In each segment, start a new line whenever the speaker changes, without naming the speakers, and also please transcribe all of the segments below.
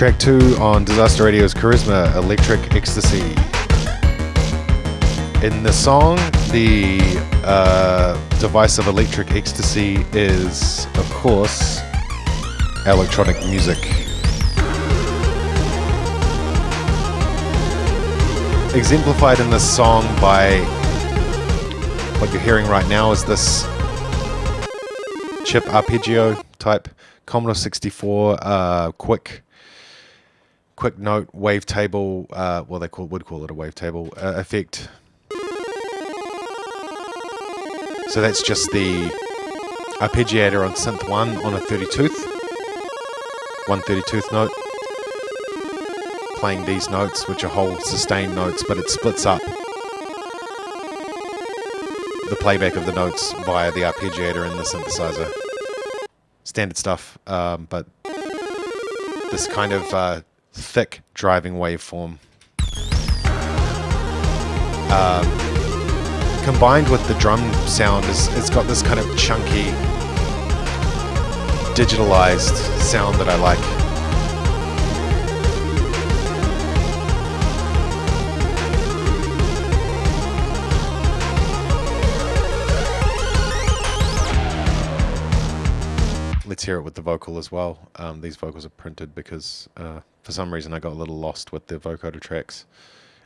track two on Disaster Radio's Charisma Electric Ecstasy. In the song, the uh, device of electric ecstasy is, of course, electronic music. Exemplified in this song by what you're hearing right now is this chip arpeggio type Commodore 64 uh, quick quick note wavetable, uh, well, they call, would call it a wavetable uh, effect. So that's just the arpeggiator on synth 1 on a 30 tooth, one 30 tooth note, playing these notes, which are whole sustained notes, but it splits up the playback of the notes via the arpeggiator in the synthesizer. Standard stuff, um, but this kind of uh, thick driving waveform. Um, combined with the drum sound, is it's got this kind of chunky, digitalized sound that I like. It with the vocal as well. Um, these vocals are printed because uh, for some reason I got a little lost with the vocoder tracks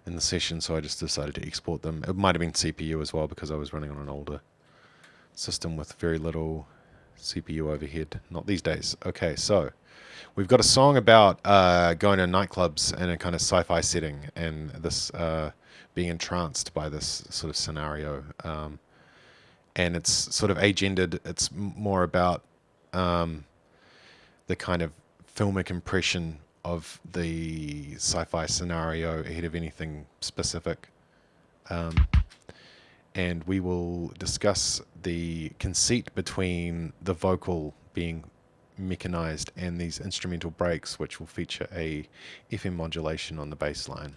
in the session, so I just decided to export them. It might have been CPU as well because I was running on an older system with very little CPU overhead. Not these days. Okay, so we've got a song about uh, going to nightclubs in a kind of sci-fi setting and this uh, being entranced by this sort of scenario. Um, and it's sort of agendered. It's more about um, the kind of filmic impression of the sci-fi scenario ahead of anything specific. Um, and we will discuss the conceit between the vocal being mechanized and these instrumental breaks, which will feature a FM modulation on the bass line.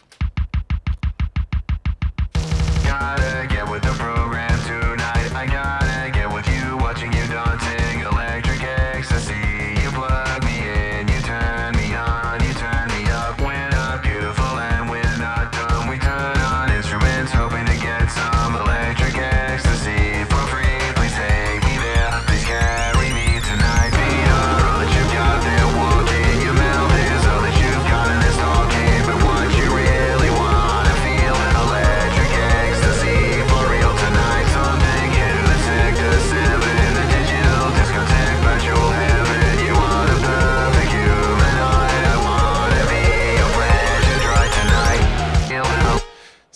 Gotta get with the program tonight. I gotta get with you, watching you dancing, electric ecstasy.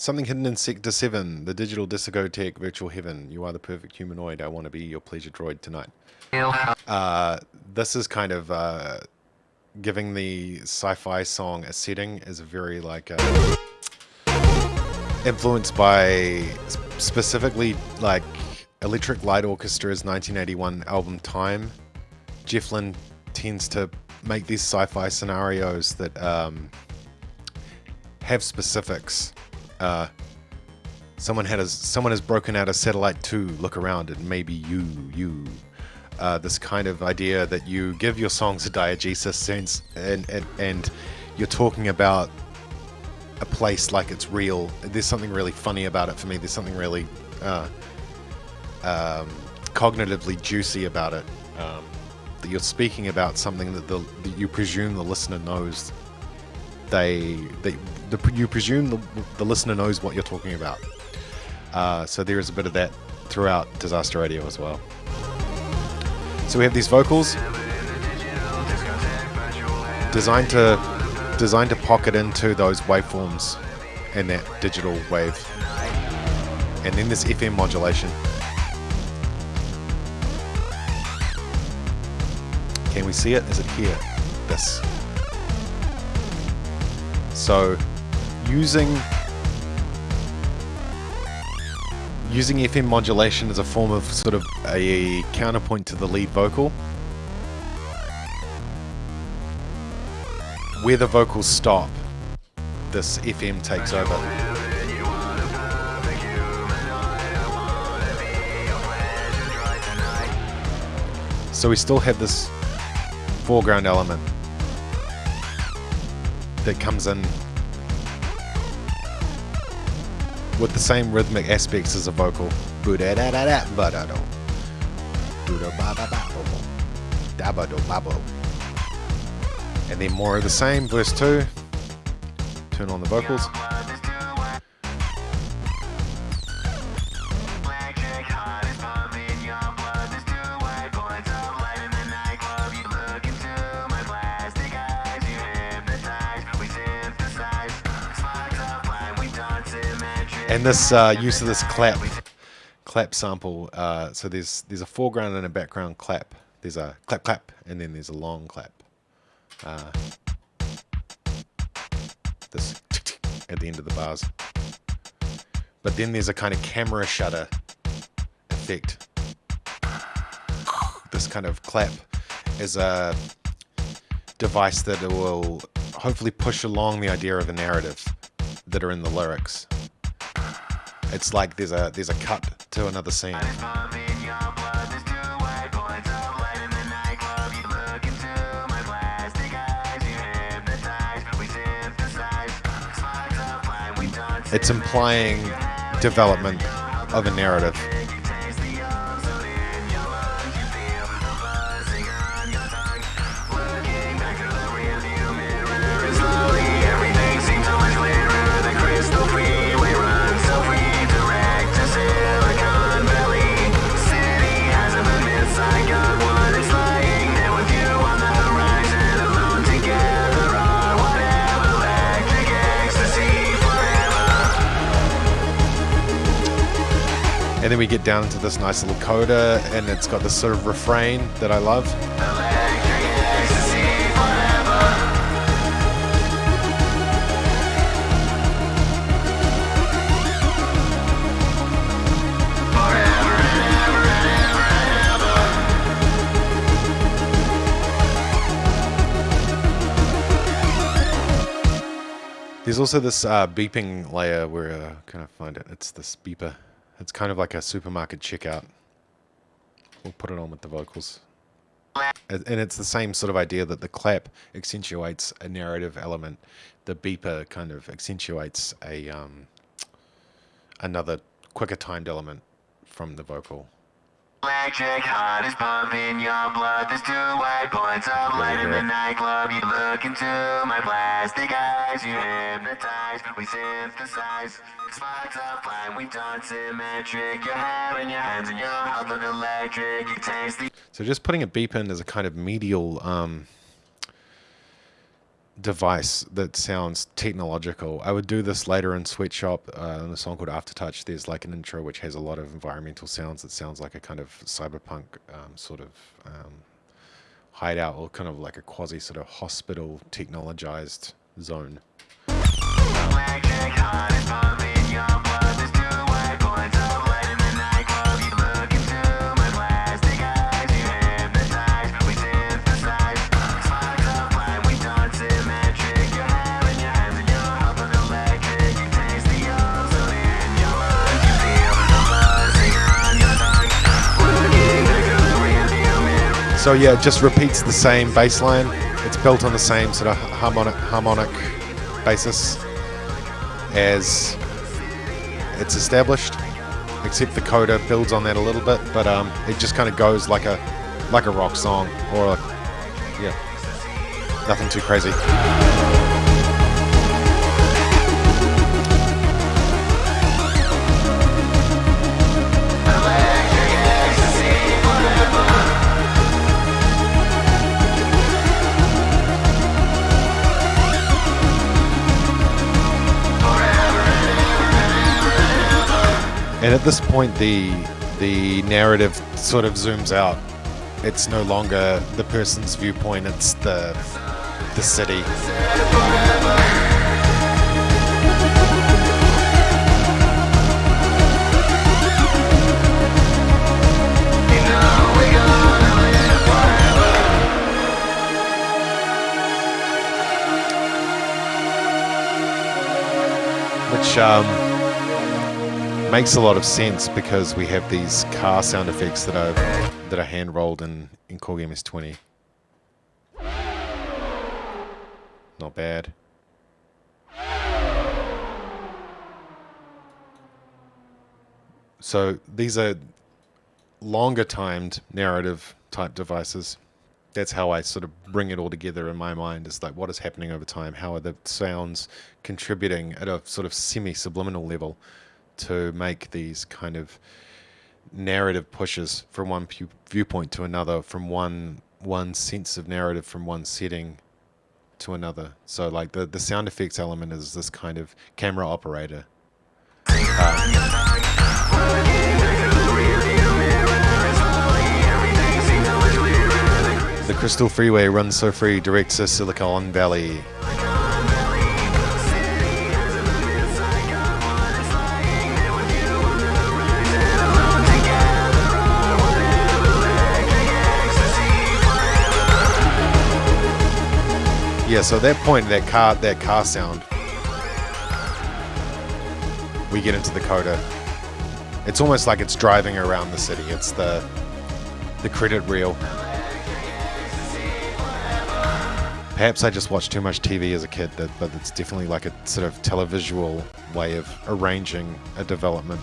Something hidden in Sector 7, the digital discotheque virtual heaven. You are the perfect humanoid. I want to be your pleasure droid tonight. Uh, this is kind of uh, giving the sci-fi song a setting is very like uh, influenced by specifically like Electric Light Orchestra's 1981 album Time. Jeff Lynne tends to make these sci-fi scenarios that um, have specifics. Uh, someone had a, someone has broken out a satellite two. Look around, and maybe you, you. Uh, this kind of idea that you give your songs a diegesis sense, and, and and you're talking about a place like it's real. There's something really funny about it for me. There's something really uh, um, cognitively juicy about it. Um, that you're speaking about something that, the, that you presume the listener knows. They, they, the, you presume the, the listener knows what you're talking about. Uh, so there is a bit of that throughout Disaster Radio as well. So we have these vocals designed to designed to pocket into those waveforms and that digital wave, and then this FM modulation. Can we see it? Is it here? This. So, using using FM modulation as a form of sort of a counterpoint to the lead vocal. Where the vocals stop, this FM takes over. So we still have this foreground element. that comes in with the same rhythmic aspects as a vocal. And then more of the same, verse 2. Turn on the vocals. And this uh, use of this clap clap sample. Uh, so there's there's a foreground and a background clap. There's a clap clap, and then there's a long clap. Uh, this at the end of the bars. But then there's a kind of camera shutter effect. This kind of clap is a device that will hopefully push along the idea of a narrative that are in the lyrics. It's like there's a there's a cut to another scene. It's implying development of a narrative. Then we get down into this nice little coda, and it's got this sort of refrain that I love. There's also this uh, beeping layer where uh, can I find it? It's this beeper. It's kind of like a supermarket checkout. We'll put it on with the vocals. And it's the same sort of idea that the clap accentuates a narrative element. The beeper kind of accentuates a um, another quicker timed element from the vocal.
Electric heart is pumping your blood. There's two white points of light in the nightclub. You look into my plastic eyes. You hypnotize. We synthesize. Sparks of flame. We dance symmetric. Your hair in your hands and your heart look electric. You taste the
So just putting a beep in as a kind of medial um, device that sounds technological. I would do this later in Sweatshop uh, in a song called Aftertouch. There's like an intro which has a lot of environmental sounds that sounds like a kind of cyberpunk um, sort of um, hideout or kind of like a quasi sort of hospital technologized zone. So yeah, it just repeats the same bass line. It's built on the same sort of harmonic harmonic basis as it's established, except the coda builds on that a little bit, but um, it just kind of goes like a like a rock song or like, yeah, nothing too crazy. And at this point, the the narrative sort of zooms out. It's no longer the person's viewpoint; it's the the city. Which um, makes a lot of sense because we have these car sound effects that are that are hand rolled in in Core Game 20. Not bad. So these are longer timed narrative type devices. That's how I sort of bring it all together in my mind. Is like what is happening over time? How are the sounds contributing at a sort of semi subliminal level? To make these kind of narrative pushes from one viewpoint to another, from one one sense of narrative from one setting to another. So like the the sound effects element is this kind of camera operator. Uh, the Crystal Freeway runs so free, directs to Silicon Valley. Yeah, so at that point, that car, that car sound, we get into the coda. It's almost like it's driving around the city. It's the the credit reel. Perhaps I just watched too much TV as a kid, but it's definitely like a sort of televisual way of arranging a development.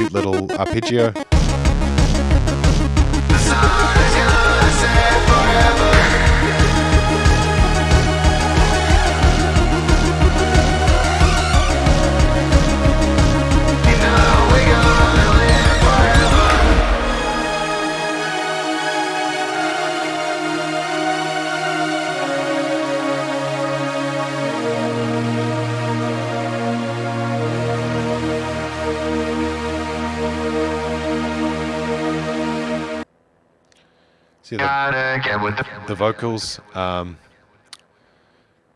Cute little uh, arpeggio. The,
Gotta get with the
the vocals. Um,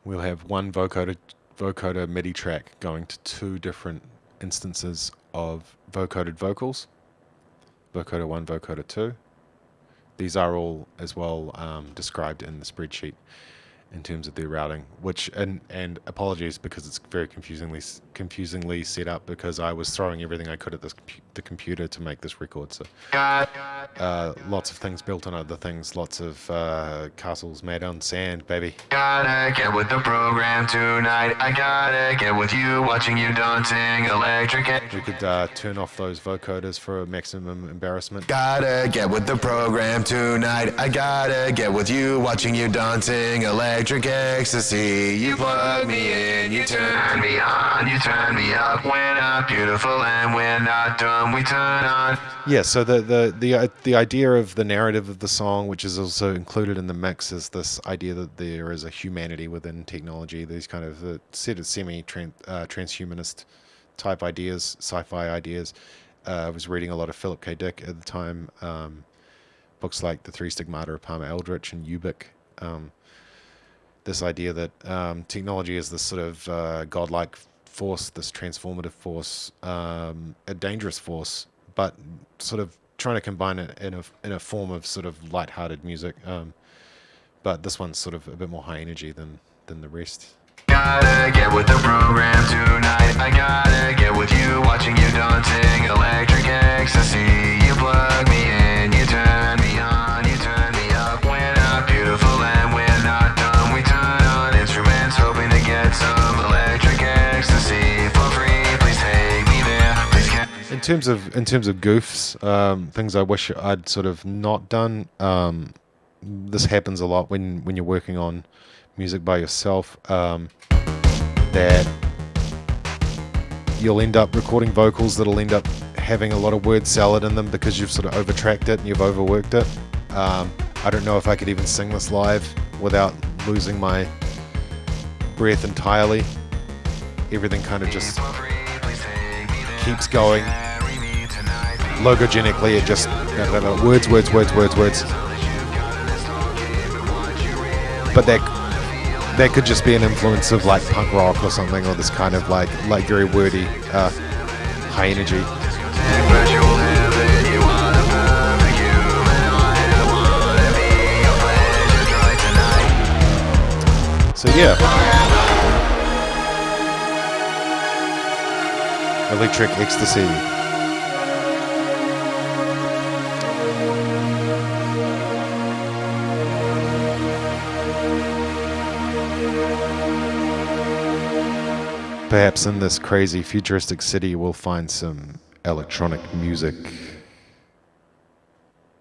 we'll have one vocoder vocoder MIDI track going to two different instances of vocoded vocals. Vocoder one, vocoder two. These are all as well um, described in the spreadsheet in terms of their routing. Which and and apologies because it's very confusingly confusingly set up because I was throwing everything I could at this the computer to make this record. So uh, lots of things built on other things. Lots of uh, castles made on sand, baby.
gotta get with the program tonight. I gotta get with you, watching you dancing electric.
We could uh, turn off those vocoders for maximum embarrassment.
Gotta get with the program tonight. I gotta get with you, watching you dancing electric ecstasy. You plug me in, you turn me on, you turn me up. When I'm beautiful and we're not done, we turn on.
Yeah. So the the the uh, the idea of the narrative of the song, which is also included in the mix, is this idea that there is a humanity within technology. These kind of uh, set of semi uh, transhumanist type ideas, sci-fi ideas. Uh, I was reading a lot of Philip K. Dick at the time. Um, books like The Three Stigmata of Palmer Eldritch and Ubik. Um, this idea that um, technology is this sort of uh, godlike force, this transformative force, um, a dangerous force, but sort of trying to combine it in a in a form of sort of light-hearted music. Um, but this one's sort of a bit more high energy than than the rest.
Gotta get with the program tonight. I gotta get with you, watching you electric ecstasy. You plug me in, you turn
terms of in terms of goofs, um, things I wish I'd sort of not done. Um, this happens a lot when when you're working on music by yourself. Um, that you'll end up recording vocals that'll end up having a lot of word salad in them because you've sort of overtracked it and you've overworked it. Um, I don't know if I could even sing this live without losing my breath entirely. Everything kind of just
for free. Please take me there.
keeps going. Logogenically it just words words words words words. But that that could just be an influence of like punk rock or something or this kind of like like very wordy uh, high energy. So yeah. Electric ecstasy perhaps in this crazy futuristic city we'll find some electronic music.